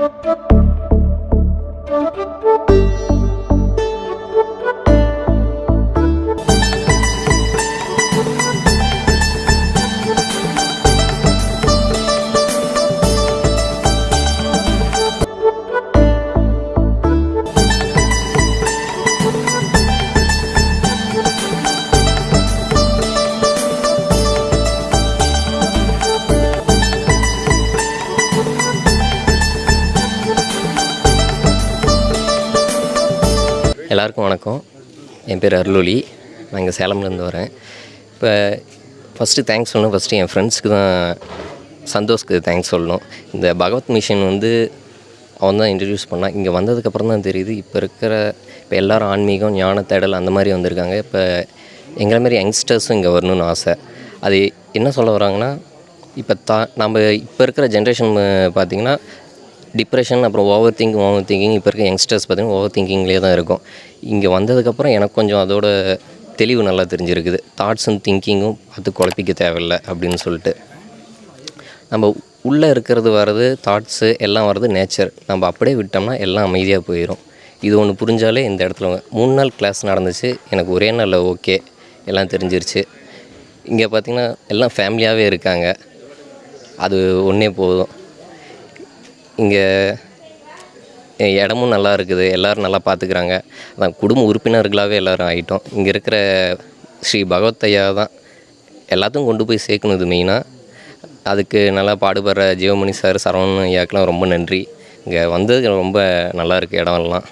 Thank you. எல்லாருக்கும் வணக்கம். என் பேர் அருளொலி நான் இங்கே சேலம்லேருந்து வரேன். இப்போ ஃபஸ்ட்டு தேங்க்ஸ் சொல்லணும். ஃபஸ்ட்டு என் ஃப்ரெண்ட்ஸ்க்கு தான் சந்தோஷ்க்கு தேங்க்ஸ் சொல்லணும். இந்த பகவத் மிஷன் வந்து அவன் தான் இன்ட்ரடியூஸ் பண்ணான் இங்கே வந்ததுக்கப்புறம் தான் தெரியுது. இப்போ இருக்கிற இப்போ எல்லோரும் ஆன்மீகம் ஞான தேடல் அந்த மாதிரி வந்திருக்காங்க. இப்போ எங்களை மாதிரி யங்ஸ்டர்ஸும் இங்கே வரணும்னு ஆசை. அது என்ன சொல்ல வராங்கன்னா இப்போ தா நம்ம இப்போ இருக்கிற ஜென்ரேஷன் பார்த்திங்கன்னா டிப்ரெஷன் அப்புறம் ஓவர் திங்கிங் ஓவர் திங்கிங் இப்போ இருக்க யங்ஸ்டர்ஸ் பார்த்திங்கன்னா ஓவர் திங்கிங்லேயே தான் இருக்கும். இங்கே வந்ததுக்கப்புறம் எனக்கு கொஞ்சம் அதோட தெளிவு நல்லா தெரிஞ்சிருக்குது. தாட்ஸும் திங்கிங்கும் பார்த்து குழப்பிக்க தேவையில்லை அப்படின்னு சொல்லிட்டு. நம்ம உள்ளே இருக்கிறது வர்றது தாட்ஸு எல்லாம் வர்றது நேச்சர் நம்ம அப்படியே விட்டோம்னா எல்லாம் அமைதியாக போயிடும் இது ஒன்று புரிஞ்சாலே இந்த இடத்துல மூணு நாள் கிளாஸ் நடந்துச்சு எனக்கு ஒரே நாளில் ஓகே எல்லாம் தெரிஞ்சிருச்சு. இங்கே பார்த்திங்கன்னா எல்லாம் ஃபேமிலியாகவே இருக்காங்க. அது ஒன்றே போதும். இங்கே இடமும் நல்லா இருக்குது. எல்லோரும் நல்லா பார்த்துக்குறாங்க அதான் குடும்ப உறுப்பினர்களாகவே எல்லோரும் ஆகிட்டோம் இங்கே இருக்கிற ஸ்ரீ பகவத் ஐயா தான் எல்லாத்தையும் கொண்டு போய் சேர்க்கணும் இது மெயினாக அதுக்கு நல்லா பாடுபடுற ஜீவமணி சார் சரவணன் ஐயாக்கெலாம் ரொம்ப நன்றி. இங்கே வந்தது ரொம்ப நல்லா இருக்குது இடம்லாம்